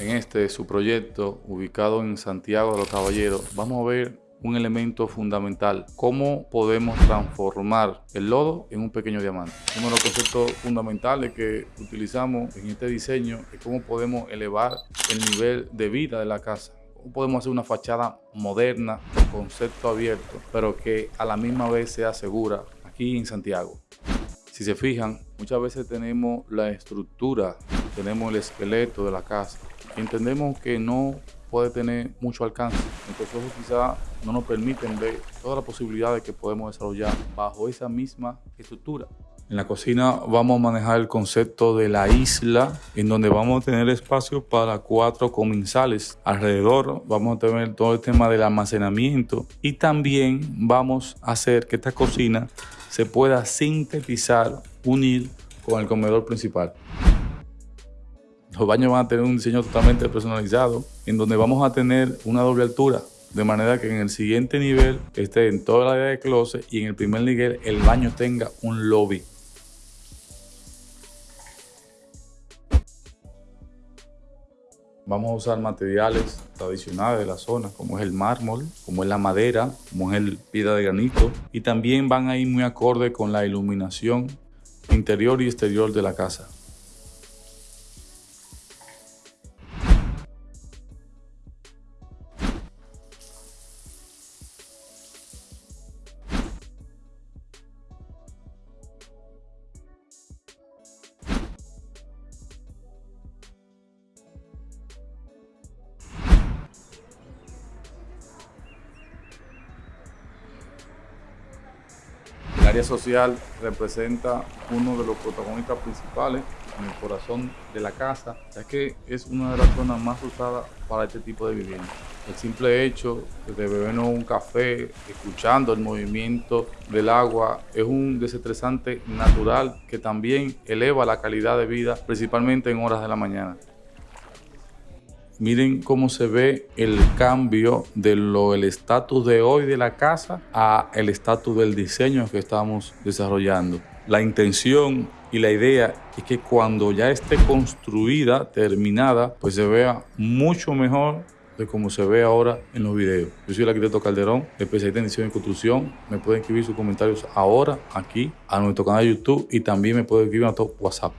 En este su proyecto, ubicado en Santiago de los Caballeros, vamos a ver un elemento fundamental, cómo podemos transformar el lodo en un pequeño diamante. Uno de los conceptos fundamentales que utilizamos en este diseño es cómo podemos elevar el nivel de vida de la casa. Podemos hacer una fachada moderna, con concepto abierto, pero que a la misma vez sea segura aquí en Santiago. Si se fijan, muchas veces tenemos la estructura, tenemos el esqueleto de la casa. Entendemos que no puede tener mucho alcance. Nuestros ojos quizá no nos permiten ver todas las posibilidades que podemos desarrollar bajo esa misma estructura. En la cocina vamos a manejar el concepto de la isla, en donde vamos a tener espacio para cuatro comensales. Alrededor vamos a tener todo el tema del almacenamiento y también vamos a hacer que esta cocina se pueda sintetizar, unir con el comedor principal. Los baños van a tener un diseño totalmente personalizado, en donde vamos a tener una doble altura, de manera que en el siguiente nivel esté en toda la área de closet y en el primer nivel el baño tenga un lobby. Vamos a usar materiales tradicionales de la zona, como es el mármol, como es la madera, como es el piedra de granito. Y también van a ir muy acorde con la iluminación interior y exterior de la casa. Área social representa uno de los protagonistas principales en el corazón de la casa, ya que es una de las zonas más usadas para este tipo de vivienda. El simple hecho de bebernos un café, escuchando el movimiento del agua, es un desestresante natural que también eleva la calidad de vida, principalmente en horas de la mañana. Miren cómo se ve el cambio de lo el estatus de hoy de la casa a el estatus del diseño que estamos desarrollando. La intención y la idea es que cuando ya esté construida, terminada, pues se vea mucho mejor de como se ve ahora en los videos. Yo soy el arquitecto Calderón, especialista en diseño y construcción. Me pueden escribir sus comentarios ahora aquí a nuestro canal de YouTube y también me pueden escribir a nuestro WhatsApp.